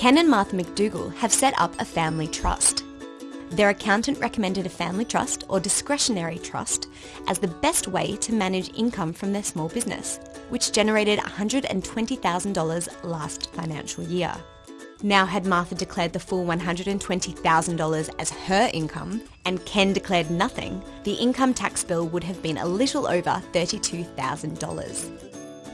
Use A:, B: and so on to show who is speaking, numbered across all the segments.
A: Ken and Martha McDougall have set up a family trust. Their accountant recommended a family trust or discretionary trust as the best way to manage income from their small business, which generated $120,000 last financial year. Now had Martha declared the full $120,000 as her income and Ken declared nothing, the income tax bill would have been a little over $32,000.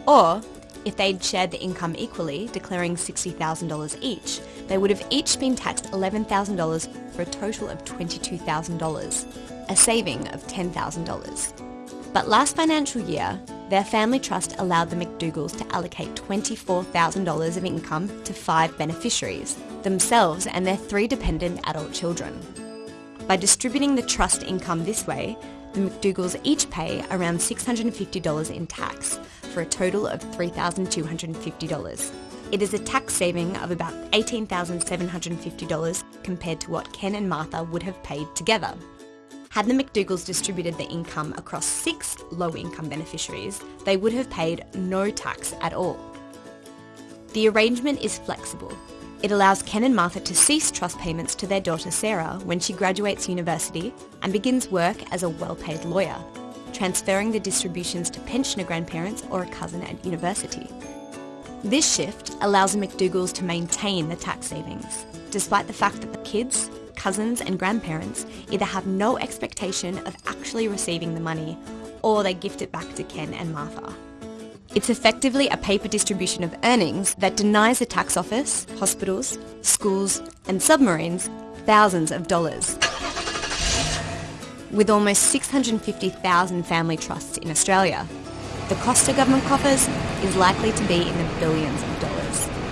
A: Or, if they'd shared the income equally, declaring $60,000 each, they would have each been taxed $11,000 for a total of $22,000, a saving of $10,000. But last financial year, their family trust allowed the McDougalls to allocate $24,000 of income to five beneficiaries, themselves and their three dependent adult children. By distributing the trust income this way, the McDougalls each pay around $650 in tax for a total of $3,250. It is a tax saving of about $18,750 compared to what Ken and Martha would have paid together. Had the McDougalls distributed the income across six low-income beneficiaries, they would have paid no tax at all. The arrangement is flexible. It allows Ken and Martha to cease trust payments to their daughter Sarah when she graduates university and begins work as a well-paid lawyer, transferring the distributions to pensioner grandparents or a cousin at university. This shift allows the McDougalls to maintain the tax savings, despite the fact that the kids, cousins and grandparents either have no expectation of actually receiving the money or they gift it back to Ken and Martha. It's effectively a paper distribution of earnings that denies the tax office, hospitals, schools and submarines thousands of dollars. With almost 650,000 family trusts in Australia, the cost to government coffers is likely to be in the billions of dollars.